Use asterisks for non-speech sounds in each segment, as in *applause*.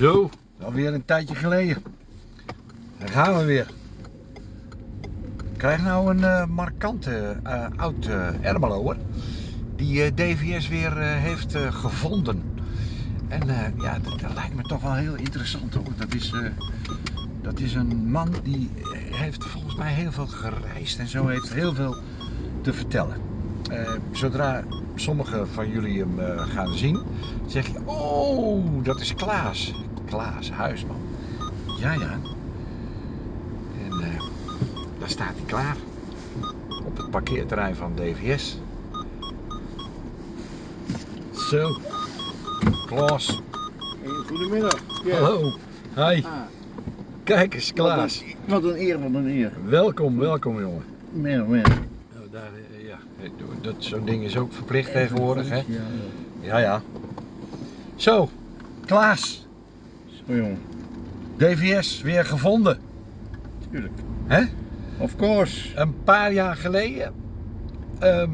Zo, alweer een tijdje geleden. Daar gaan we weer. Ik krijg nou een eh, markante eh, oud uh. Die DVS weer heeft gevonden. En ja, dat, lijkt me toch wel heel interessant hoor. Dat is, dat is een man die heeft volgens mij heel veel gereisd en zo heeft heel veel te vertellen. Zodra sommigen van jullie hem gaan zien, zeg je, oh, dat is Klaas. Klaas Huisman. Ja, ja. En eh, daar staat hij klaar. Op het parkeerterrein van DVS. Zo. Klaas. Goedemiddag. Hallo. Hi. Ah, Kijk eens, Klaas. Wat een eer, wat een eer. Welkom, welkom jongen. Meer, meer. Nou, daar, eh, ja, dat, zo'n ding is ook verplicht tegenwoordig, hè? Ja, ja. Zo, Klaas. Jongen. DVS weer gevonden. Tuurlijk. Hè? Of course. Een paar jaar geleden ehm,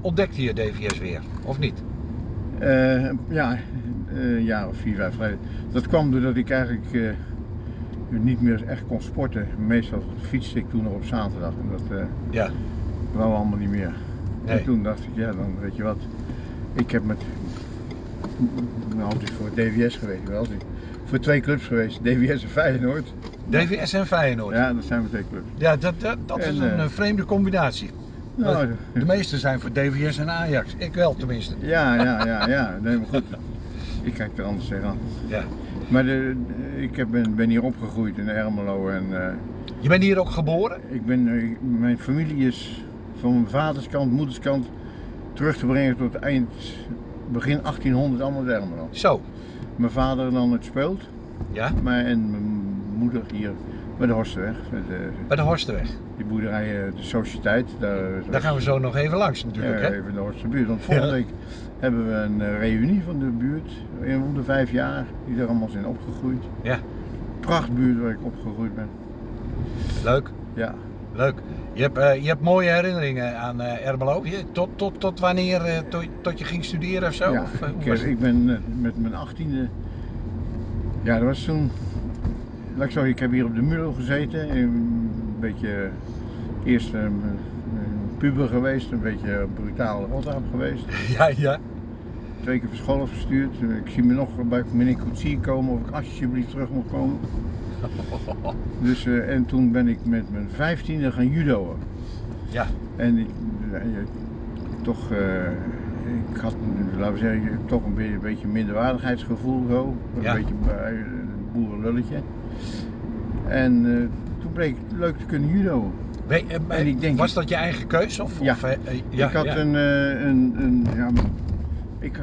ontdekte je DVS weer, of niet? Eh, ja, eh, een jaar of vier, vijf geleden. Dat kwam doordat ik eigenlijk eh, niet meer echt kon sporten. Meestal fietste ik toen nog op zaterdag. En dat eh Ja. wou allemaal niet meer. Nee. En toen dacht ik, ja, dan weet je wat. Ik heb met. Nou, altijd voor DVS geweest, wel. Voor twee clubs geweest, DVS en Feyenoord. DVS en Feyenoord. Ja, Ja, dat zijn we twee clubs. dat, dat, dat is een eh, eh, vreemde combinatie. Nou, De meeste zijn voor DVS en Ajax. Ik wel tenminste. Ja, ja, ja, *laughs* ja. Nee, maar goed. Ik kijk er anders tegenaan. Ja. Maar de, ik heb, ben, ben hier opgegroeid in Ermelo en eh, Je bent hier ook geboren? ik ben, eh, mijn familie is van mijn vaders kant, moeders kant terug te brengen tot eind, begin 1800 allemaal uit Ermelo. Zo. Mijn vader dan het speelt, Ja, maar en mijn moeder hier bij de Horstenweg. met de- bij de Horstenweg. die boerderij, eh, de Sociëteit. Daar, Daar gaan we zo nog even langs natuurlijk, Ja, hè? even in de Horstenbuurt. Want volgende Ja. week hebben we een eh, reunie van de buurt. In om de vijf jaar, die er allemaal zijn opgegroeid. Ja. Prachtbuurt waar ik opgegroeid ben. Leuk, Ja. Leuk. Je hebt, eh, je hebt mooie herinneringen aan eh Ermelo. Tot, tot, tot wanneer? eh, tot, tot je ging studeren of zo? ja. Of, ik, was ik ben met mijn achttiende. Ja, dat was toen. Laat ik zeggen, ik heb hier op de Mulo gezeten. Een beetje. Eerst een puber geweest, een beetje brutaal rotaap geweest. *laughs* Ja, ja. Twee keer van school afgestuurd. Ik zie me nog bij meneer Koetsier komen of ik alsjeblieft terug mag komen. *laughs* Dus, eh, en toen ben ik met mijn vijftiende gaan judoën. Ja. En ik, eh, toch, eh, ik had, laten we zeggen, toch een beetje, een beetje minderwaardigheidsgevoel zo. Een Ja. beetje bij een boerenlulletje. En toen bleek het leuk te kunnen judo. We- En ik denk- was dat je eigen keus? Of, Ja. of, ja, ik had ja. een, een, een ja, ik,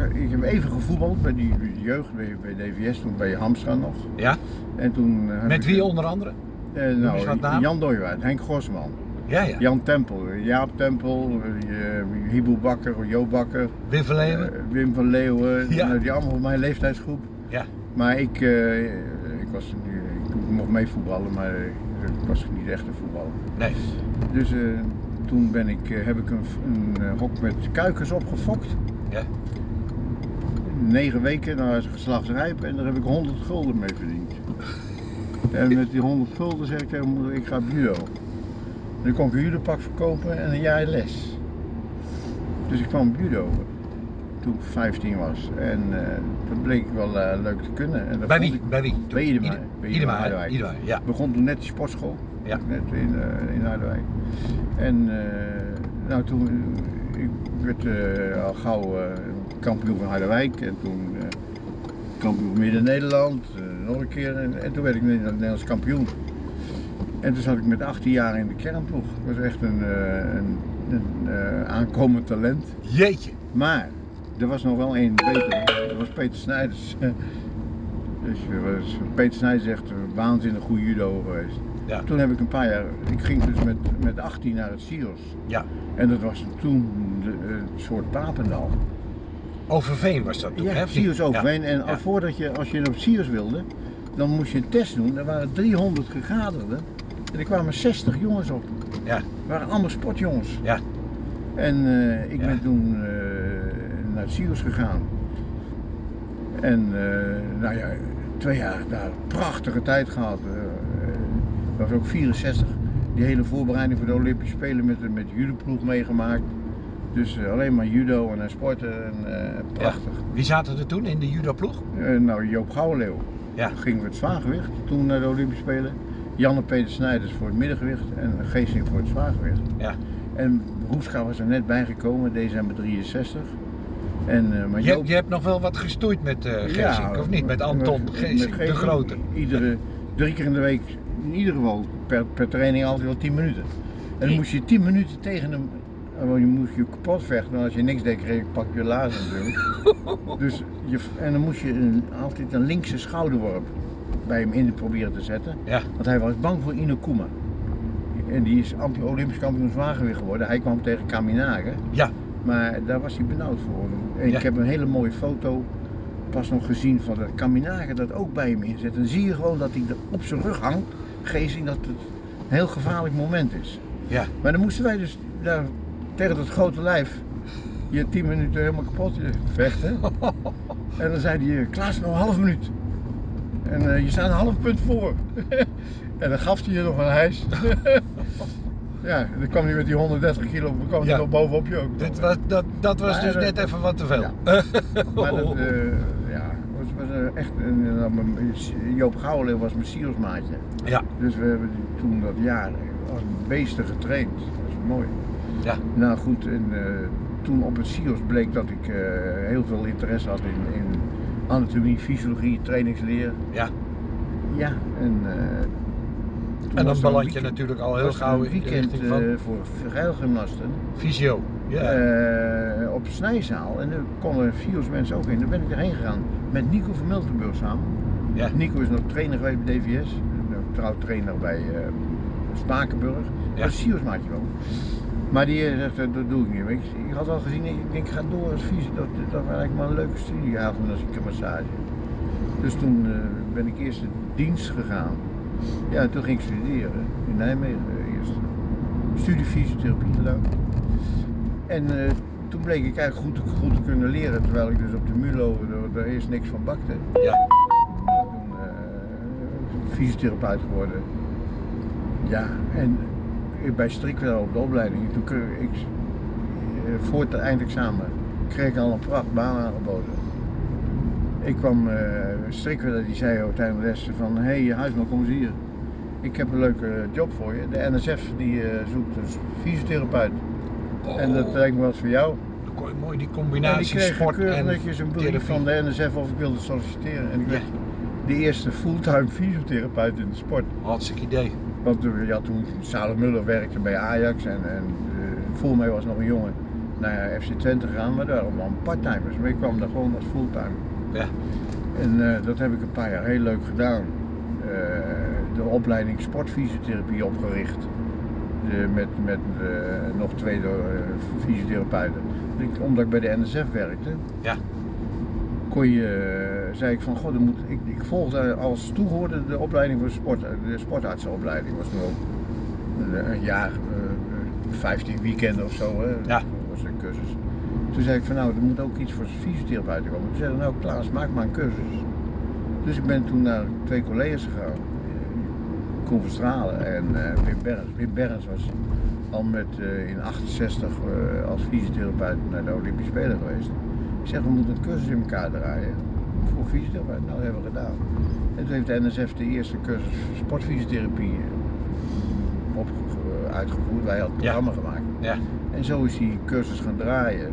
ik, heb even gevoetbald bij die jeugd, bij, bij DVS, toen bij Hamstra nog. Ja? En toen eh, Met ik- wie onder andere? Eh, nou. Jan Dooiwaard, Henk Gosman, Ja, ja. Jan Tempel, Jaap Tempel, uh, Hibo Bakker, Jo Bakker, Wim van Leeuwen? eh, Wim van Leeuwen, *laughs* Ja. nou, die allemaal van mijn leeftijdsgroep. Ja. Maar ik, eh, ik, was, ik mocht mee voetballen, maar ik was niet echt een voetballer. Nee. Dus eh, toen ben ik, eh, heb ik een, een eh, hok met kuikens opgefokt. Ja. Negen weken, nou is het geslacht rijp en daar heb ik 100 gulden mee verdiend. En met die 100 gulden zeg ik tegen moeder, ik ga judo. En dan kon ik een judopak verkopen en een jaar les. Dus ik kwam judo toen ik 15 was. En eh dat bleek wel eh, leuk te kunnen. En dat Bij wie? ik- Bij wie? Bij Idema. Idema, ja. Ik begon toen net die sportschool. Ja. Net in, eh in Harderwijk. En nou, toen ik werd al gauw kampioen van Harderwijk. En toen eh, kampioen van Midden-Nederland. eh, nog een keer. En, en toen werd ik Nederlands kampioen. En toen zat ik met 18 jaar in de kernploeg. Ik was echt een, eh, een, een aankomend talent. Jeetje. Maar er was nog wel één beter. Dat was Peter Snijders. *laughs* Dus er was, Peter Snijders is echt een waanzinnig goede judo geweest. Ja. Toen heb ik een paar jaar, ik ging dus met, met 18 naar het Sios. Ja. En dat was toen de, een soort Papendal. Overveen was dat toen, hè? Ja? Sios Overveen. En voordat je, als je op Sios wilde, dan moest je een test doen. Er waren 300 gegaderden. En er kwamen 60 jongens op. Ja. Het waren allemaal sportjongens. Ja. En eh, ik ben toen eh, naar het Sios gegaan. En eh, nou ja, twee jaar daar prachtige tijd gehad. Uh, was ook 64. Die hele voorbereiding voor de Olympische Spelen met, met de judoploeg meegemaakt. Dus uh, alleen maar judo en sporten en prachtig. Ja. Wie zaten er toen in de judoploeg? nou, Joop Gouwenleeuw. Ja. Gingen we het zwaargewicht toen naar de Olympische Spelen. Janne Peter Snijders voor het middengewicht en Geesing voor het zwaargewicht. Ja. En Roeska was er net bijgekomen, december 63. En, uh, maar je, je, hebt nog wel wat gestoeid met uh, Geesink, ja, of niet? Met Anton met, Geesink, de grote. Iedere, drie keer in de week, in ieder geval per, per training altijd wel 10 minuten. En dan moest je 10 minuten tegen hem, je moest je kapot vechten, want als je niks deed kreeg pak je lazen natuurlijk. *laughs* dus je, en dan moest je een, altijd een linkse schouderworp bij hem in proberen te zetten. Ja. Want hij was bang voor Inokuma. En die is anti-Olympisch kampioen zwaargewicht geworden. Hij kwam tegen Kaminage. Ja. Maar daar was hij benauwd voor. En ik heb een hele mooie foto pas nog gezien van de Kaminage dat ook bij hem inzet. En dan zie je gewoon dat hij er op zijn rug hangt. Gezien dat het een heel gevaarlijk moment is. Ja. Maar dan moesten wij dus daar tegen dat grote lijf je tien minuten helemaal kapot vechten. *laughs* en dan zei hij, Klaas, nog een half minuut. En uh, je staat een half punt voor. *laughs* en dan gaf hij je nog een hijs. *laughs* ja, dan kwam hij met die 130 kilo, dan kwam hij nog bovenop je ook. Dit was, dat, dat was dus net even wat te veel. Ja. maar dat, uh, ja, was, was echt, een, Joop Gouwenleeuw was mijn sielsmaatje. Ja. Dus we hebben toen dat jaar als beesten getraind. Dat is mooi. Ja. Nou goed, en, toen op het SIOS bleek dat ik heel veel interesse had in, in anatomie, fysiologie, trainingsleer. Ja. Ja, en. Uh, en dan beland je natuurlijk al heel gauw in weekend uh, voor vergeilgymnasten. Fysio, ja. Uh, op Snijzaal. En daar konden FIO's mensen ook in. Daar ben ik erheen gegaan met Nico van Miltenburg samen. Ja. Nico is nog trainer geweest bij DVS. Trouw trainer bij Spakenburg. Ja. Is FIO's maatje wel. Maar die eh, zegt, dat doe ik niet. Ik, ik had al gezien, ik denk, ik ga door als visie. Dat, dat was eigenlijk maar een leuke studie gehaald als ik een massage. Dus toen uh, ben ik eerst de dienst gegaan. Ja, toen ging ik studeren in Nijmegen eerst. Studie fysiotherapie gedaan. En uh, toen bleek ik eigenlijk goed, goed te kunnen leren, terwijl ik dus op de MULO er, er eerst niks van bakte. Ja. Toen uh, fysiotherapeut geworden. Ja, en bij Strikwel op de opleiding, toen ik, eh, voor het eindexamen kreeg ik al een prachtbaan aangeboden. Ik kwam, uh, Strikwel die zei ook tijdens de les van, hé hey, Huisman kom eens hier. Ik heb een leuke job voor je. De NSF die uh, zoekt een fysiotherapeut. En dat lijkt me wat voor jou. Mooi die combinatie en die sport en netjes een brief van de NSF of ik wilde solliciteren. En ik werd de eerste fulltime fysiotherapeut in de sport. Hartstikke idee. Want je had toen Salem Muller werkte bij Ajax en, en uh, voor mij was nog een jongen naar FC Twente gegaan, maar daar waren parttimers. Maar ik kwam daar gewoon als fulltime. Ja. En uh, dat heb ik een paar jaar heel leuk gedaan. Uh, de opleiding sportfysiotherapie opgericht. De, met met nog twee fysiotherapeuten. Omdat ik bij de NSF werkte, ja. Kon je zei ik van, god, moet, ik, ik volgde als toehoorde de opleiding voor sport, de sportartsenopleiding was nu ook een jaar, 15 eh, weekenden of zo, hè. Ja. was een cursus. Toen zei ik van, nou, er moet ook iets voor fysiotherapeuten komen. Toen zei nou Klaas, maak maar een cursus. Dus ik ben toen naar twee collega's gegaan, Koen Verstralen en uh, Wim Berns. Wim Berns was al met, uh, in 68 uh, als fysiotherapeut naar de Olympische Spelen geweest. Ik zeg, we moeten een cursus in elkaar draaien voor fysiotherapie. Nou, dat hebben we gedaan. En toen heeft de NSF de eerste cursus sportfysiotherapie eh, op, eh, uitgevoerd. Wij hadden het programma gemaakt. Ja. En zo is die cursus gaan draaien.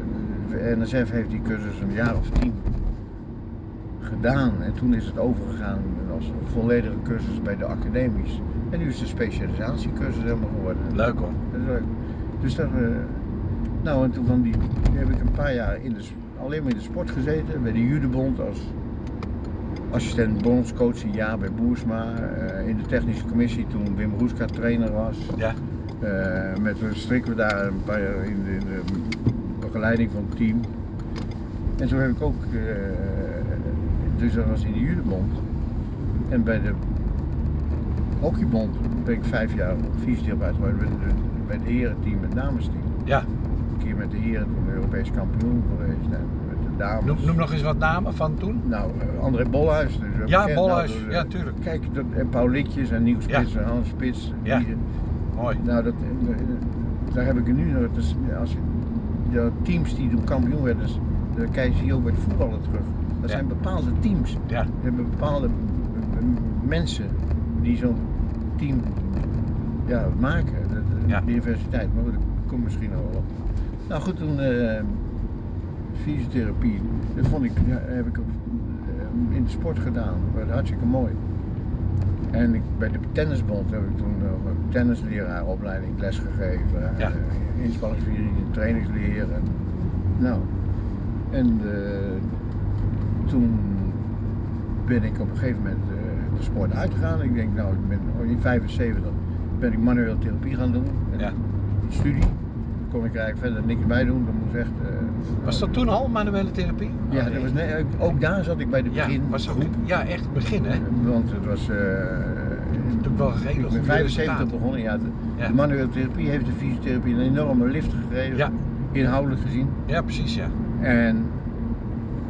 De NSF heeft die cursus een jaar of tien gedaan. En toen is het overgegaan als volledige cursus bij de academies. En nu is de specialisatiecursus helemaal geworden. Leuk hoor. Dat is leuk. Dus dat, uh, nou en toen van die, heb ik een paar jaar in de alleen maar in de sport gezeten, bij de Judebond als assistent bondscoach een jaar bij Boersma. Uh, in de technische commissie toen Wim Roeska trainer was. Ja. Uh, met strikken we daar een paar jaar in de, in de, begeleiding van het team. En zo heb ik ook, uh, dus dat was in de Judebond. En bij de hockeybond ben ik vijf jaar geworden bij, de, bij het herenteam, het damesteam. Ja. Een keer met de heren toen Europees kampioen geweest. En met de dames. Noem, noem nog eens wat namen van toen. Nou, eh, André Bolhuis. dus Ja, bekend. Bolhuis. Nou, Ja, eh, tuurlijk. Kijk, dat, en Paul Litjes en Nieuw Spits en Hans Spits. Ja. die- Mooi. nou, dat, eh, daar heb ik er nu nog. Dus als je, de teams die toen kampioen werden, dus, dat kijk je ook bij het voetballen terug. Dat Ja. zijn bepaalde teams. Ja. Je hebt bepaalde eh, mensen die zo'n team ja, maken. De, de Ja. diversiteit, maar goed, dat komt misschien wel op. Nou goed, toen eh, fysiotherapie, dat vond ik, heb ik ook, eh, in de sport gedaan. Dat was hartstikke mooi. En ik, bij de tennisbond heb ik toen nog een tennisleraaropleiding lesgegeven. Ja. Uh, inspanningsviering, trainingsleer. En, nou, en eh, toen ben ik op een gegeven moment eh, de sport uitgegaan. Ik denk, nou, ik ben oh, in 75 ben ik manuele therapie gaan doen. En Ja. Die studie. Kon ik eigenlijk verder niks bij doen. Dat moest echt. eh, Was dat toen al manuele therapie? Ja, Oh, dat was, nee, ook daar zat ik bij de Ja, begin. was ook, ja, echt het begin hè. Want het was. eh, een hele ik ben goede 75 resultaten. begonnen. Ja, de, Ja. de manuele therapie heeft de fysiotherapie een enorme lift gegeven. Ja. Inhoudelijk gezien. Ja, precies ja. En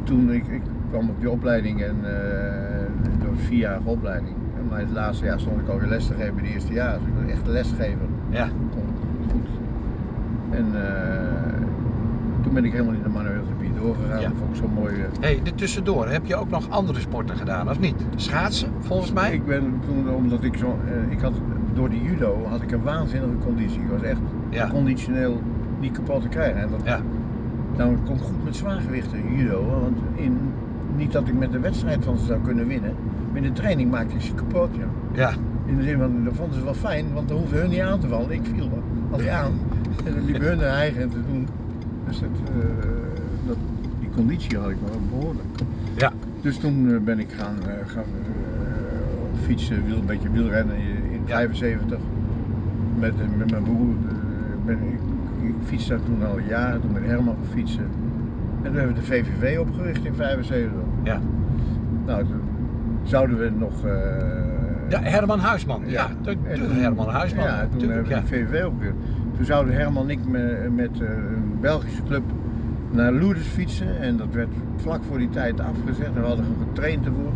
toen ik, ik kwam op die opleiding en uh, door een vierjarige opleiding. Maar het laatste jaar stond ik alweer les te geven bij de eerste jaar. Dus ik was echt lesgever. Ja. En eh, toen ben ik helemaal in de manuele therapie doorgegaan. Ja. Dat vond ik zo mooi. eh. hey, tussendoor heb je ook nog andere sporten gedaan, of niet? Schaatsen, volgens mij? Ik ben toen, omdat ik zo, eh, ik had, door de judo had ik een waanzinnige conditie. Ik was echt Ja. conditioneel niet kapot te krijgen. En dat, Ja. nou, ik kon goed met zwaargewichten judo, want in, niet dat ik met de wedstrijd van ze zou kunnen winnen, maar in de training maakte ik ze kapot. Ja. Ja. In de zin van, dat vonden ze wel fijn, want dan hoefden hun niet aan te vallen. Ik viel wel altijd aan. *laughs* En hun er eigen te doen. Dus dat, eh, dat, die conditie had ik wel behoorlijk. Ja. Dus toen eh, ben ik gaan, eh, gaan fietsen, wiel, een beetje wielrennen in in Ja. 75. Met, met mijn broer. ben ik, ik fietste daar toen al jaren, toen met Herman gaan fietsen. En toen hebben we de VVV opgericht in 75. Ja. Nou, toen zouden we nog... Ja, Herman Huisman. Ja, de toen- Herman Huisman. Ja, toen natuurlijk. hebben we Ja. de VVV opgericht. Toen zouden Herman en ik me- met eh, een Belgische club naar Lourdes fietsen. En dat werd vlak voor die tijd afgezegd. En we hadden getraind ervoor.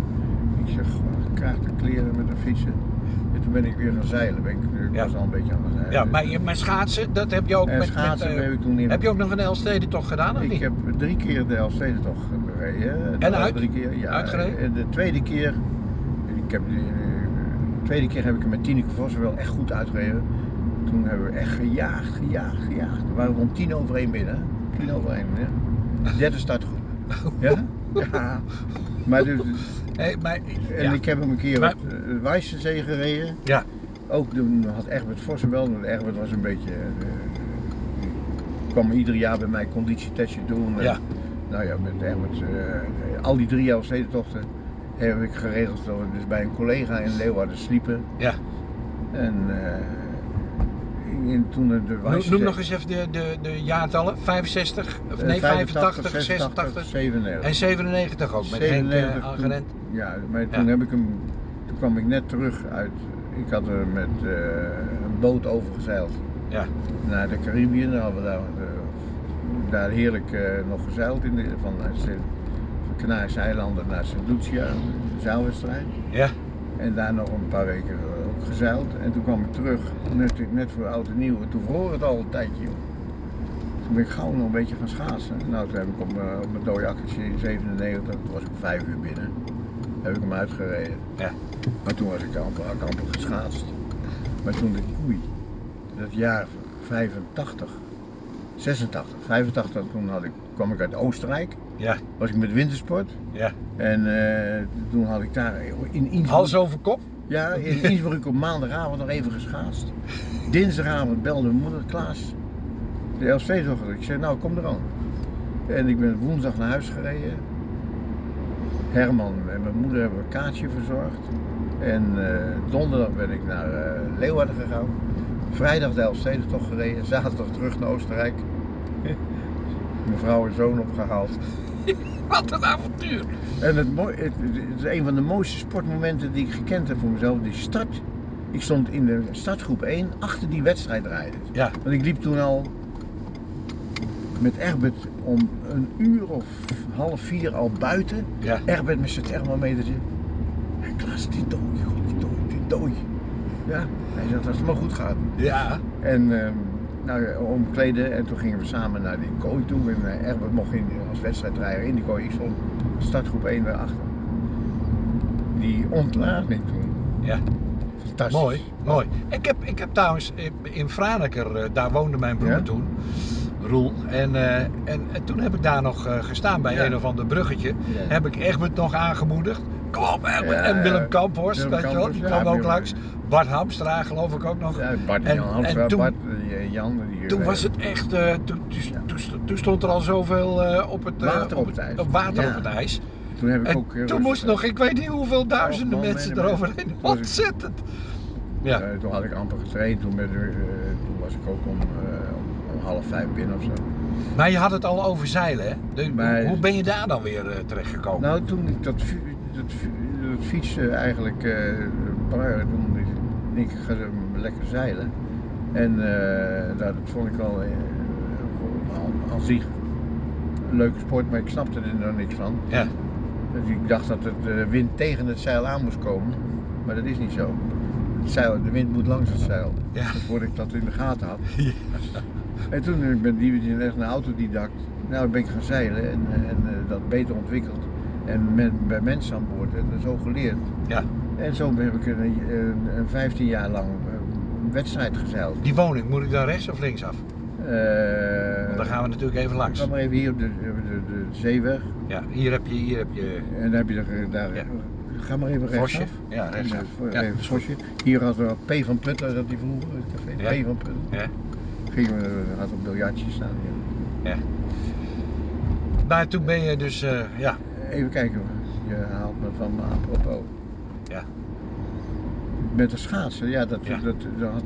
Ik zeg, ik krijg de kleren met een fietsen. En toen ben ik weer gaan zeilen. Ben ik, ik Ja. was al een beetje aan het zeilen. Ja, maar, je- maar schaatsen, dat heb je ook en met... schaatsen met, eh, heb ik toen in... heb je ook nog een Elfstedentocht gedaan, of Ik niet? heb drie keer de Elfstedentocht gereden. En uit? Drie keer, ja. Uitgereden? En de tweede keer, ik heb, de, de tweede keer heb ik hem met Tineke Vos wel echt goed uitgereden. Toen hebben we echt gejaagd, gejaagd, gejaagd. We waren om tien over één binnen. Tien over één, ja. Derde startgroep. *laughs* Ja? Ja. Maar dus, Hey, maar, en ja. ik heb hem een keer Maar- op uh, Wijzenzee gereden. Ja. Ook toen had Egbert Vossen wel, want Egbert was een beetje... eh, die kwam ieder jaar bij mij conditietestje doen. En, Ja. Nou ja, met Egbert, eh, al die drie jaar stedentochten heb ik geregeld dat we dus bij een collega in Leeuwarden sliepen. Ja. En, eh, en toen de Noem, nog eens even de, de, de jaartallen. 65, of eh, nee, 85, 86, 86 97. en 97 ook, met Henk 97 uh, toen- aangerend. Ja, maar toen Ja. heb ik hem, toen kwam ik net terug uit, ik had er met eh, een boot overgezeild Ja. naar de Caribiën. Dan hadden we daar, eh, daar heerlijk eh, nog gezeild in de, van, Sint- van Canarische eilanden naar St. Lucia, een zeilwedstrijd. Ja. En daar nog een paar weken eh, gezeild. En toen kwam ik terug, net, net voor oud en nieuw. En toen vroor het al een tijdje. joh. Toen ben ik gauw nog een beetje gaan schaatsen. Nou, toen heb ik op, mijn- op mijn dode akkertje in 97, toen was ik vijf uur binnen, heb ik hem uitgereden. Ja. Maar toen was ik amper, amper geschaatst. Maar toen dacht ik, oei, dat jaar 85, 86, 85, toen had ik, kwam ik uit Oostenrijk. Ja. Was ik met wintersport. Ja. En eh, toen had ik daar in Innsbruck... Hals over kop? Ja, in Innsbruck op maandagavond nog even geschaatst. Dinsdagavond belde mijn moeder, Klaas, de LC-zochter. Ik zei, nou kom er aan. En ik ben woensdag naar huis gereden. Herman en mijn moeder hebben een kaartje verzorgd. En eh, donderdag ben ik naar eh, Leeuwarden gegaan. Vrijdag de Elfstedentocht gereden. Zaterdag terug naar Oostenrijk. *laughs* Mijn vrouw en zoon opgehaald. *laughs* Wat een avontuur! En het, mooi, het, het is een van de mooiste sportmomenten die ik gekend heb voor mezelf. Die start. Ik stond in de startgroep 1 achter die wedstrijdrijders. Ja. Want ik liep toen al met Egbert om een uur of half vier al buiten. Ja. Egbert met zijn thermometer. Hé Klaas, die dooi, god, die dooi, die dooi. Ja, hij zegt als het maar goed gaat. Ja. En ehm, nou, ja, omkleden en toen gingen we samen naar die kooi toe. En eh, Egbert mocht in, als wedstrijdrijder in die kooi. Ik stond startgroep 1 daarachter. Die ontlading toen. Ja. Fantastisch. Mooi, mooi. Ik heb, ik heb trouwens eh, in Franeker, eh, daar woonde mijn broer Ja? toen, Roel. En, eh, en, en toen heb ik daar nog eh, gestaan bij Ja. een of ander bruggetje. Ja. Heb ik Egbert nog aangemoedigd. Kom op Egbert. Ja, en Willem. Kamphorst, weet je wel, die kwam ook langs. Bart Hamstra geloof ik ook nog. Ja, Bart En- en Hamstra, en toen- Bart, Jan. Die, Toen was het echt, eh, toen, toen, toen- toen stond er al zoveel eh, op het, eh, Water op het ijs. op water Ja. op het ijs. Toen heb ik ook... toen moest nog, ik weet niet hoeveel duizenden man, mensen eroverheen. Ontzettend. Ja. Toen had ik amper getraind. Toen, eh, toen was ik ook om, om, half vijf binnen of zo. Maar je had het al over zeilen, hè? De- Maar- Hoe ben je daar dan weer eh, terechtgekomen? Nou, toen ik dat, dat, dat fietsen eigenlijk uh, toen ik, ga lekker zeilen. En eh, dat vond ik al, al aan zich een leuke sport, maar ik snapte er nog niks van. Ja. Dus ik dacht dat de wind tegen het zeil aan moest komen, maar dat is niet zo. Het zeil, de wind moet langs het zeil. Ja. Voordat ik dat in de gaten had. *laughs* Ja. En toen eh, ben ik echt een autodidact. Nou, ben ik gaan zeilen en, en eh, dat beter ontwikkeld. En met, bij mensen aan boord en zo geleerd. Ja. En zo heb ik een, een, een 15 jaar lang wedstrijd gezeild. Die woning, moet ik daar rechts of links af? Eh, Want dan gaan we natuurlijk even langs. Ga maar even hier op de, de, de, de zeeweg. Ja, hier heb je, hier heb je En dan heb je er, daar. Ja. Ga maar even Vosje. rechtsaf. Ja, rechtsaf. Even, Ja. Vosje. Hier had we P van Putten, dat die vroeger, het café. Ja. P van Putten. Ja. Gingen we, had een biljartje staan. Ja. Maar toen ben je dus, eh, ja, Even kijken, je haalt me van me apropos. Ja. Met de schaatsen, ja, dat, Ja. Dat, dat had-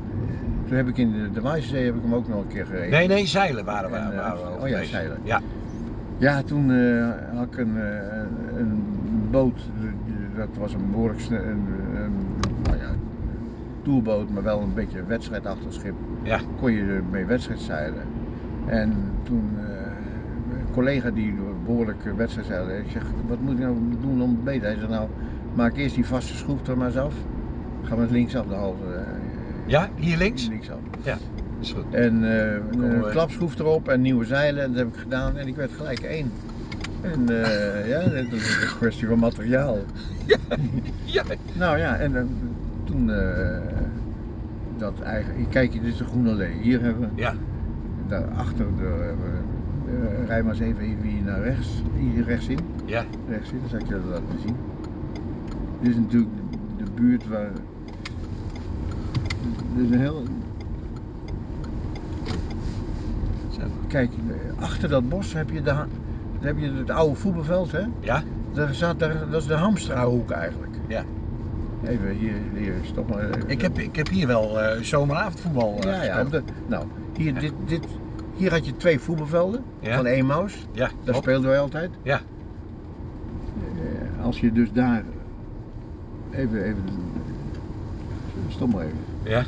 toen heb ik in de, de heb ik hem ook nog een keer gereden. nee, nee, zeilen waren we. En, eh, waren we oh ja, zeilen. Ja, Ja, toen eh, had ik een, eh, een boot, dat was een behoorlijk een, een, nou ja, toerboot, maar wel een beetje een wedstrijdachtig schip. ja, Kon je ermee wedstrijd zeilen. En toen een collega die behoorlijk wedstrijd zeilde, ik zeg, wat moet ik nou doen om beter? Hij zei, nou, maak eerst die vaste schroef er maar eens af. Ga maar linksaf de halve. eh, ja, hier links. Linksaf. Is goed. En eh, een klapschroef erop en nieuwe zeilen, dat heb ik gedaan en ik werd gelijk één. En eh, ja, dat is een kwestie van materiaal. Ja, *laughs* Nou ja, en toen eh, dat eigen. Kijk, dit is de Groene Allee. Hier hebben we, ja, daarachter, de, uh, rij maar eens even hier naar rechts, hier rechtsin. ja, Rechtsin, dan zal ik je dat laten zien. Dit is natuurlijk de, de buurt waar. Dit is een heel. Zo. Kijk, achter dat bos heb je, de, heb je het oude voetbalveld, hè? ja, Daar zat, daar, dat is de Hamstrahoek eigenlijk. Ja. Even hier, hier stop maar. even. ik heb, ik heb hier wel eh, zomeravondvoetbal eh, Ja, ja. de- nou, hier, Ja. dit, dit, hier had je twee voetbalvelden Ja. van Emaus. Ja, Daar speelden wij altijd. Ja. Eh, Als je dus daar. Even, even. Stop maar even. Ja,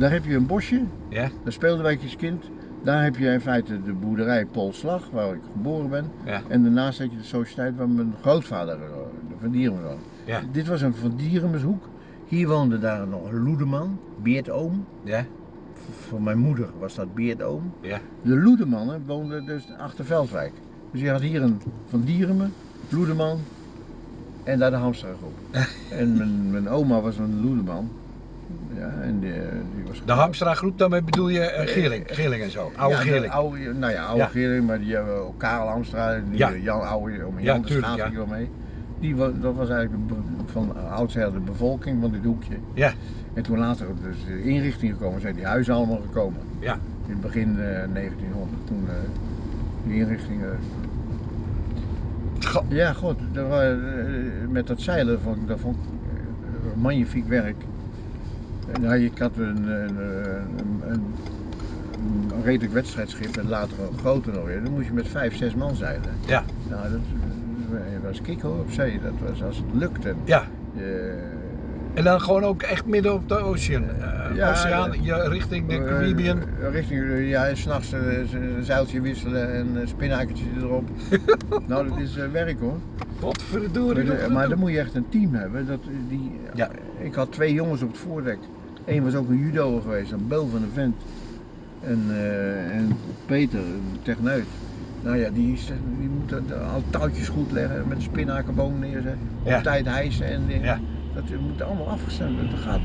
Daar heb je een bosje. ja, Daar speelden wij als kind. Daar heb je in feite de boerderij Polslag, waar ik geboren ben. ja, En daarnaast had je de sociëteit waar mijn grootvader, eh, de Van Dierenmen woonde. ja, Dit was een Van Dierenmenshoek. Hier woonde daar nog een Loedeman, Beertoom. ja, Voor mijn moeder was dat Beertoom. ja. De Loedemannen woonden dus achter Veldwijk. Dus je had hier een Van Dierenmen, Loedeman en daar de Hamstergroep. *laughs* en mijn, mijn oma was een Loedeman. Ja, en die, die was De Hamstra groep, daarmee bedoel je eh, Geerling, Geerling en zo. Oude ja, Geerling. Oude, nou ja, oude Ja. Geerling, maar die hebben ook Karel Hamstra, die Ja. Jan Oude, om Ja, Jan de Schaaf wel mee. Die, dat was eigenlijk de, van oudsher de bevolking van dit hoekje. Ja, En toen later dus de inrichting gekomen, zijn die huizen allemaal gekomen. ja, In het begin eh, 1900, toen eh die inrichtingen. Ja, goed, dat eh, met dat zeilen vond ik, dat vond ik eh, magnifiek werk. Ja, ik had een, een, een, een, een redelijk wedstrijdschip en later een groter nog weer. Dan moest je met vijf, zes man zeilen. ja, Nou, dat eh, was kick hoor op zee. Dat was als het lukte. ja, Eh, En dan gewoon ook echt midden op de oceaan. Ja, oceaan, eh, richting de Caribbean. richting, ja, en s'nachts een zeiltje wisselen en een spinnakertje erop. *laughs* nou, dat is werk hoor. Maar, nog de- maar gedoe. dan moet je echt een team hebben. Dat, die, Ja. Ik had twee jongens op het voordek. Eén was ook een judo geweest, een bel van een vent. En, eh, en Peter, een techneut. Nou ja, die, die moet al touwtjes goed leggen, met een spinnakerboom neerzetten. Op Ja. tijd hijsen en dingen. Ja. Dat moet allemaal afgestemd worden. Dat gaat.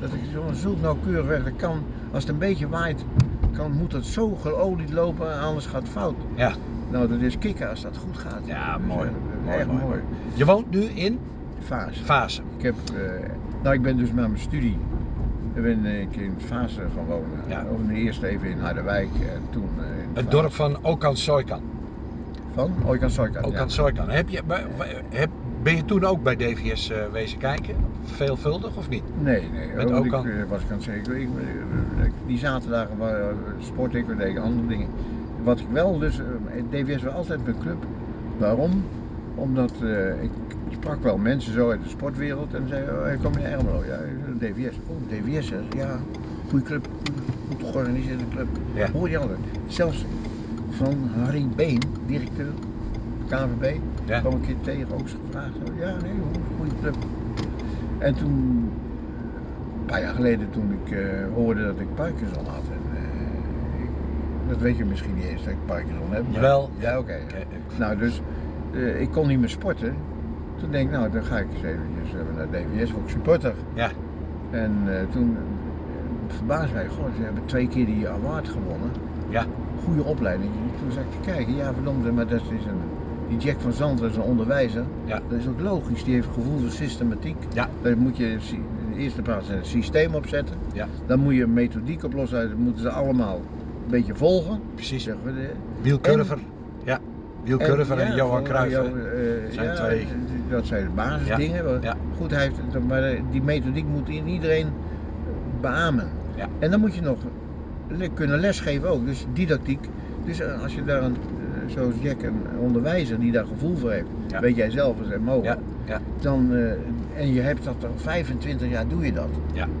Dat ik zo nauwkeurig weg. Dat kan, als het een beetje waait, kan, moet het zo geolied lopen, anders gaat het fout. Ja. Nou, dat is kicken als dat goed gaat. Ja, Dus, mooi. Mooi, echt mooi, mooi. Je woont nu in Fase. Fase. Ik heb, eh, nou ik ben dus met mijn studie, ik ben ik in Fase wonen. Ja. Eerst even in Harderwijk en toen eh, in Het dorp van Okan Soikan. van Oikan Soikan. ja. Okan Soikan. Heb je, heb, ben je toen ook bij DVS eh, wezen kijken? Veelvuldig of niet? Nee, nee. Met Okan? Ik eh, was ik aan het zeggen. Ik, die zaterdagen sport ik, we deden andere dingen. Wat ik wel dus, DVS was altijd mijn club. Waarom? Omdat ik sprak wel mensen zo uit de sportwereld en zeiden, oh, kom in Ermelo, ja, DVS. Oh, DVS, hè? ja, goede club, goed georganiseerde club. Ja. Hoor je altijd. Zelfs van Harry Been, directeur KNVB, Ja. kwam een keer tegen, ook gevraagd. Ja, nee, goede club. En toen, een paar jaar geleden, toen ik eh, hoorde dat ik Parkinson had. En, eh, ik- dat weet je misschien niet eens dat ik Parkinson heb. maar- Jawel. Ja, oké. Nou, dus eh, ik kon niet meer sporten. Toen denk ik, nou, dan ga ik eens eventjes eh, naar DVS, word ik supporter. Ja. En eh, toen uh, verbaasde mij, goh, ze hebben twee keer die award gewonnen. Ja. Goede opleiding. Toen zag ik te kijken, ja verdomde, maar dat is een, die Jack van Zandt is een onderwijzer. Ja. Dat is ook logisch, die heeft gevoel voor systematiek. Ja. Daar moet je in de eerste plaats een systeem opzetten. Ja. Dan moet je een methodiek oplossen, dat moeten ze allemaal een beetje volgen. Precies. Zeggen we Ja. Wielkurver en, ja, Johan Cruijff. jou, eh, Zijn ja, twee. Dat zijn de basisdingen. Ja. Goed, hij heeft, maar die methodiek moet in iedereen beamen. En dan moet je nog kunnen lesgeven ook, dus didactiek. Dus eh, als je daar een, eh, zoals Jack, een onderwijzer die daar gevoel voor heeft, weet jij zelf als en mogen, Ja. Ja. dan, eh, en je hebt dat al 25 jaar doe je dat,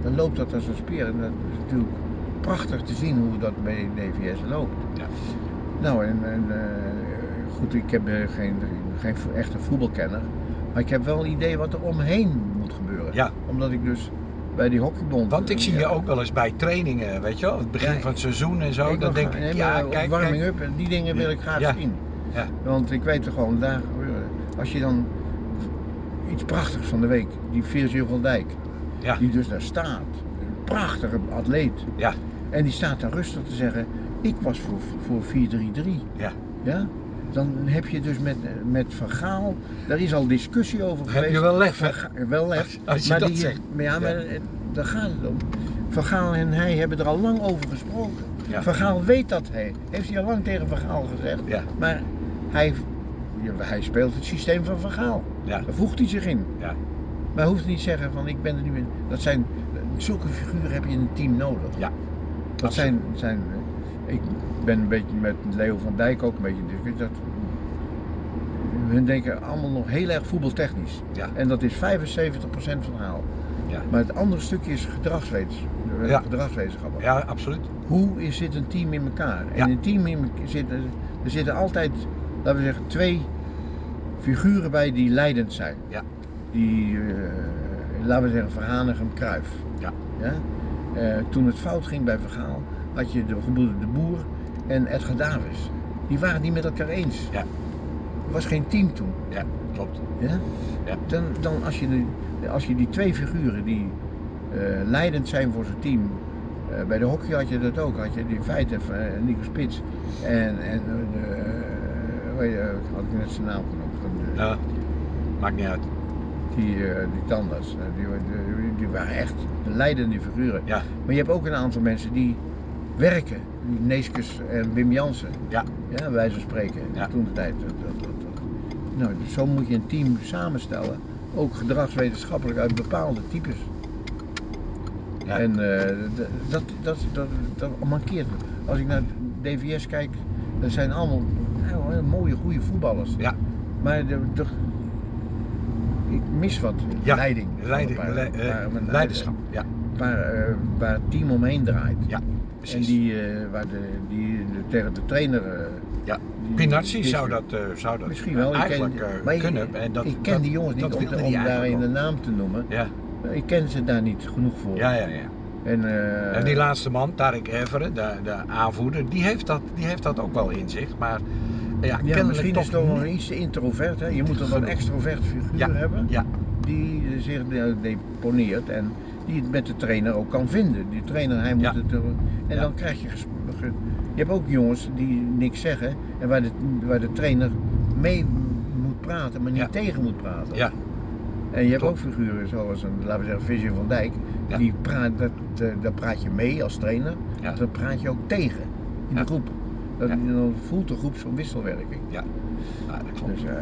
dan loopt dat als een speer. En dat is natuurlijk prachtig te zien hoe dat bij DVS loopt. Ja. Nou, en, en eh, goed, ik heb eh, geen, geen echte voetbalkenner, maar ik heb wel een idee wat er omheen moet gebeuren. Ja. Omdat ik dus bij die hockeybond... Want ik zie ja, je ook wel eens bij trainingen, weet je wel, het begin Ja, van het seizoen en zo. ik Dan denk ik, nee, ja, kijk, warming kijk. up en die dingen wil ik graag Ja. zien. Ja. Want ik weet er gewoon, daar. Als je dan iets prachtigs van de week, die Virgil van Dijk, die dus daar staat, een prachtige atleet. Ja. En die staat daar rustig te zeggen, ik was voor, voor 4-3-3. Ja. Ja? Dan heb je dus met, met Van Gaal, daar is al discussie over Heb geweest. je wel lef, hè? Wel lef. Als- als je maar dat die, zegt. Maar ja, maar eh, daar gaat het om. Van Gaal en hij hebben er al lang over gesproken. Ja. Van Gaal weet dat hij, heeft hij al lang tegen Van Gaal gezegd. Ja. Maar hij, hij speelt het systeem van Van Gaal. Ja. Daar voegt hij zich in. Ja. Maar hij hoeft niet te zeggen van ik ben er nu in. Dat zijn, zulke figuren heb je in een team nodig. Ja. Dat zijn, zijn, eh, ik ben een beetje met Leo van Dijk ook een beetje in discussie. Dat, hun denken allemaal nog heel erg voetbaltechnisch. Ja. En dat is 75% van het verhaal. Ja. Maar het andere stukje is gedragswetens, eh, Ja. gedragswetenschappen. Ja, absoluut. Hoe is, zit een team in elkaar? En Ja. een team in, zitten, er zitten altijd, laten we zeggen, twee figuren bij die leidend zijn. Ja. Die, eh, laten we zeggen, Verhanigem Kruif. Ja. Ja? Eh, toen het fout ging bij Vergaal, had je de De Boer en Edgar Davis. Die waren het niet met elkaar eens. Ja. Er was geen team toen. Ja, klopt. Ja? Ja. Dan, dan als, je die, als je die twee figuren die eh, leidend zijn voor zijn team. eh, bij de hockey had je dat ook. Had je die feiten van eh, Nico Spits en, en de, hoe je, had ik net zijn naam genoemd. De, Ja. Maakt niet uit. Die, die tandarts. Die, die, die waren echt de leidende figuren. Ja. Maar je hebt ook een aantal mensen die werken. Die Neeskens en Wim Jansen. Ja. Ja, wijze van spreken. Ja. Toen de tijd. Nou, zo moet je een team samenstellen. Ook gedragswetenschappelijk uit bepaalde types. Ja. En eh, dat, dat, dat, dat mankeert. me. Als ik naar DVS kijk, dat zijn allemaal nou, mooie, goede voetballers. Ja. Maar de, de- ik mis wat Ja, leiding. Leiding, le- eh, leiderschap. Ja, Waar, eh, waar het team omheen draait. ja, En die, eh, waar de, die de, tegen de trainer. eh, Ja, Pinazzi zou dat, eh, zou dat Misschien wel. ik eigenlijk ken, maar ik- kunnen. En dat, ik ken dat- die jongens niet om, om daarin de naam te noemen. Ja, Ik ken ze daar niet genoeg voor. ja, ja. ja. En, En die laatste man, Tarek Everen, de, de aanvoerder, die heeft, dat, die heeft dat ook wel in zich. Maar ja, misschien toch is het nog iets te introvert. Hè? Je moet toch een extrovert figuur Ja, hebben. Ja, Die zich de- deponeert en die het met de trainer ook kan vinden. Die trainer, hij moet Ja. het. er- En Ja. dan krijg je. Je hebt ook jongens die niks zeggen en waar de, waar de trainer mee moet praten, maar niet Ja. tegen moet praten. ja, En je hebt ook figuren zoals een, laten we zeggen, Vision van Dijk. Ja. Die praat, dat, eh, daar praat je mee als trainer, Ja. dan praat je ook tegen in de groep. Dat, Ja. Dan voelt de groep zo'n wisselwerking. ja. Ja, dat klopt. Dus, eh,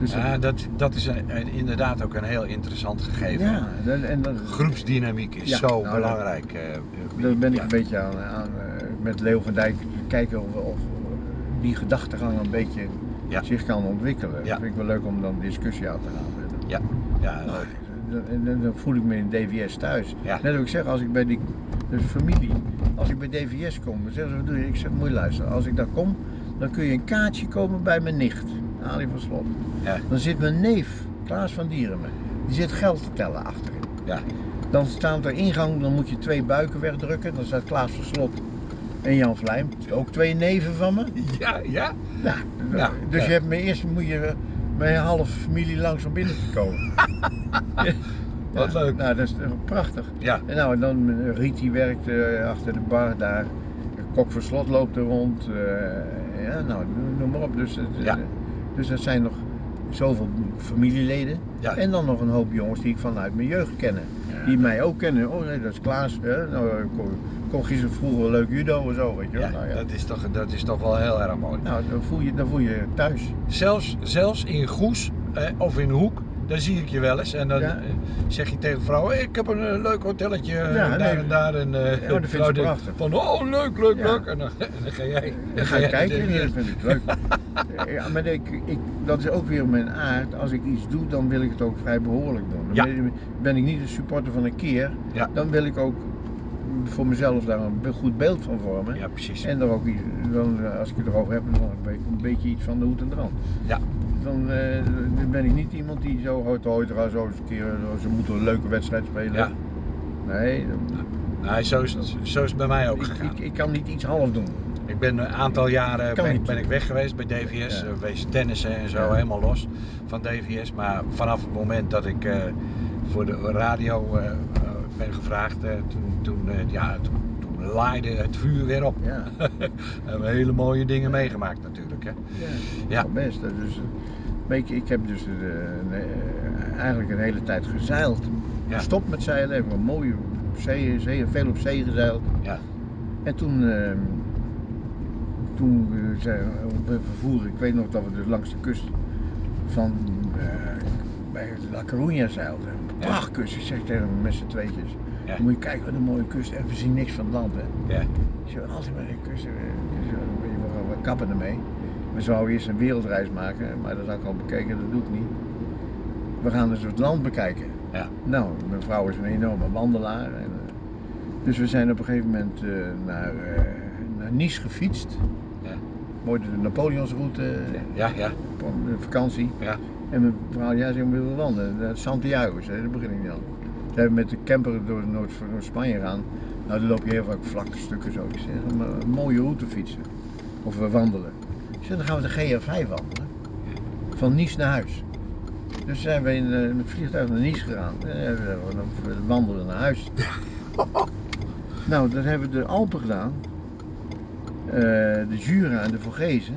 dus Ja, dat, dat is een- inderdaad ook een heel interessant gegeven. ja, en dat, Groepsdynamiek is Ja, zo nou, belangrijk. eh, daar ben ik een beetje aan, aan eh, met Leo van Dijk kijken of, of die gedachtegang een beetje zich kan ontwikkelen. Ja. Dat vind ik wel leuk om dan discussie aan te gaan. Ja, ja, Nou, leuk. dan, dan- voel ik me in DVS thuis. Net wat ik zeg, als ik bij die familie, als ik bij DVS kom, dan zeggen ze, wat doe je? Ik zeg, moet je luisteren, als ik daar kom, dan kun je een kaartje komen bij mijn nicht, Ali van Slot. Ja. Dan zit mijn neef, Klaas van Dierenme, die zit geld te tellen achterin. Ja. Dan staat er ingang, dan moet je twee buiken wegdrukken, dan staat Klaas van Slot en Jan Vlijm, ook twee neven van me. Ja, ja. Ja, Ja, dus ja. je hebt me eerst moet je mijn halve familie langs om binnen te komen. *laughs* Wat Ja, leuk. Nou, dat is prachtig. Ja, En nou, en dan eh, Riet die werkt eh, achter de bar daar. Kok van Slot loopt er rond. eh, ja, nou, noem- maar op. Dus, Ja. Dus dat zijn nog zoveel familieleden. Ja. En dan nog een hoop jongens die ik vanuit mijn jeugd kennen. Die mij ook kennen. Oh nee, dat is Klaas. Hè? Nou, kon, kon gisteren vroeger leuk judo en zo, weet je ja, nou, ja. Dat, is toch, dat is toch wel heel erg mooi. nou dan, voel je, dan voel je je thuis. Zelfs, zelfs in Goes eh, of in Hoek, daar zie ik je wel eens. En dan Ja. eh, zeg je tegen vrouwen, "Hey, ik heb een eh, leuk hotelletje eh, Ja, daar nee. en daar. En, eh, Ja, dat vrouw ze denkt prachtig. Van, oh leuk, leuk, Ja. leuk. En dan, *laughs* dan ga jij. Dan ga je jij kijken *laughs* en dat vind ik leuk. Ja, maar ik, ik, dat is ook weer mijn aard. Als ik iets doe, dan wil ik het ook vrij behoorlijk doen. Dan ben, ben ik niet een supporter van een keer, Ja. dan wil ik ook voor mezelf daar een goed beeld van vormen. Ja, precies. En er ook, iets- dan, eh, als ik het erover heb, dan een beetje, een beetje iets van de hoed en de rand. Ja. Dan, eh, dan ben ik niet iemand die zo hooit er zo eens een keer, ze moeten een leuke wedstrijd spelen. Ja. Nee, dan- Nee, zo, is, het- zo is het bij mij ook gegaan. ik, ik kan niet iets half doen. Ik ben een aantal jaren ben, ik weg geweest bij DVS, Ja. eh, wezen tennissen en zo, Ja. helemaal los van DVS. Maar vanaf het moment dat ik eh, voor de radio ben gevraagd, toen, toen, ja, toen laaide het vuur weer op. Ja. *laughs* hebben we hele mooie dingen meegemaakt natuurlijk. Hè. Ja, Ja. best. Dus, eh, ik, heb dus eh, eh, eigenlijk een hele tijd gezeild. Ja. Gestopt met zeilen, heb een mooie zee, zee, veel op zee gezeild. Ja. En toen, eh, toen zijn we op een vervoer, ik weet nog dat we dus langs de kust van bij La Coruña zeilden. Prachtkust, ik zeg tegen hem met z'n tweetjes. Ja. Moet je kijken wat een mooie kust en we zien niks van het land. Hè. Ja. Zeg, altijd bij de kust, eh, we, we kappen ermee. We zouden eerst een wereldreis maken, maar dat had ik al bekeken, dat doe ik niet. We gaan dus het land bekijken. Ja. Nou, mijn vrouw is een enorme wandelaar. En, eh, dus we zijn op een gegeven moment eh, naar, naar Nice gefietst. Ja. Mooi de Napoleonsroute, Ja, ja, vakantie. ja. En mijn vrouw, ja, ze willen wandelen. Naar Santiago, daar begin ik niet Ze hebben met de camper door Noord- door Spanje gaan. Nou, dan loop je heel vaak vlakke stukken zo. Ik zeg, maar een mooie route fietsen. Of we wandelen. Ik zeg, dan gaan we de GR5 wandelen. Van Nice naar huis. Dus zijn we in, eh, in het vliegtuig naar Nice gegaan. En we dan we wandelen naar huis. *laughs* nou, dan hebben we de Alpen gedaan. Eh, de Jura en de Vogezen.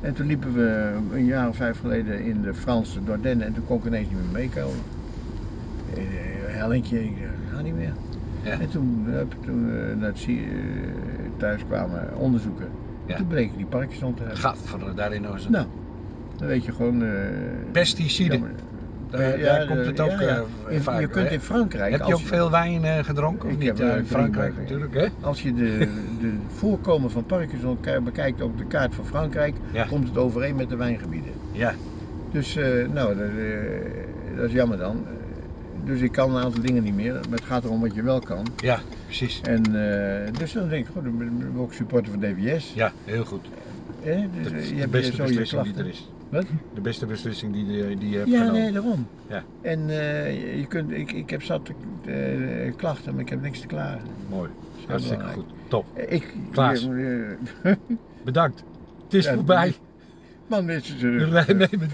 En toen liepen we een jaar of vijf geleden in de Franse Dordennen en toen kon ik ineens niet meer meekomen. Ik ga niet meer. Ja. En toen, hup, toen we naar het eh, thuis kwamen onderzoeken, Ja. toen bleken die Parkinson te hebben. Gadver, daarin is het. Nou, dan weet je gewoon... eh, Pesticiden. jammer. Daar, daar komt de- het ook ja, ja. In- vaak. je kunt in Frankrijk... Heb je ook veel wijn gedronken of Ik niet? heb, in Frankrijk natuurlijk, hè? Als je de, de voorkomen van Parkinson bekijkt op de kaart van Frankrijk, komt het overeen met de wijngebieden. Ja, Dus, nou, dat, dat is jammer dan. Eh, Dus ik kan een aantal dingen niet meer, maar het gaat erom wat je wel kan. Ja, precies. En eh, dus dan denk ik, goed, dan ben ik ook supporter van DVS. Ja, heel goed. Dus, Dat eh, is je de beste je beslissing die er is. Wat? De beste beslissing die, die, die je hebt Ja, genomen. nee, daarom. Ja. En eh, je kunt, ik, ik heb zat eh, klachten, maar ik heb niks te klagen. Mooi. Hartstikke belangrijk. goed. Top. Eh, Ik, Klaas. eh, *laughs* eh, Bedankt. Het is Ja, voorbij. man, dit is *laughs* Nee, uh, nee, met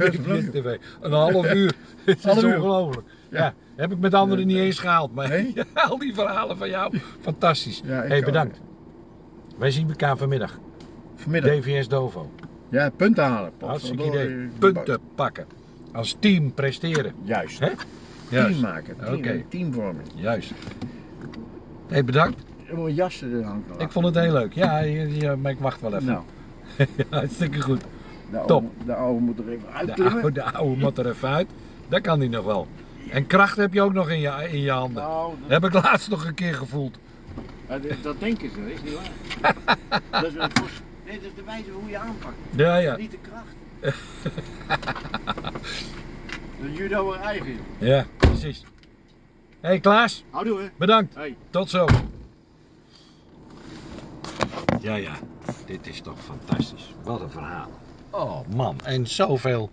TV. Een half uur. *laughs* Het is ongelooflijk. Ja. Heb ik met anderen niet eens gehaald. Maar Nee? *laughs* al die verhalen van jou, fantastisch. Ja, hey, ook. bedankt. Wij zien elkaar vanmiddag. Vanmiddag. DVS Dovo. Ja, punten halen. Hartstikke idee. Punten pakken. Als team presteren. Juist. Hè? Team Juist. maken. Team, Oké. Teamvorming. Juist. hey, bedankt. Moet jassen er hangt wel Ik vond het heel leuk. Ja, maar ik wacht wel even. Nou, *laughs* Ja, hartstikke goed. de oude, Top. de oude moet er even De uitklimmen. oude, de oude moet er even uit. Dat kan hij nog wel. En kracht heb je ook nog in je, in je handen. Nou, Dat heb ik laatst nog een keer gevoeld. dat, denken ze, is niet waar. *laughs* dat is een kost- nee, dat is de wijze hoe je aanpakt. Ja, ja. Niet de kracht. dat judo weer eigen. joh. Ja, precies. hey Klaas, Houdoe hè. bedankt. Hey. Tot zo. Ja, ja. Dit is toch fantastisch. Wat een verhaal. Oh man, en zoveel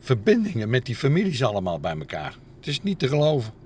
verbindingen met die families allemaal bij elkaar. Het is niet te geloven.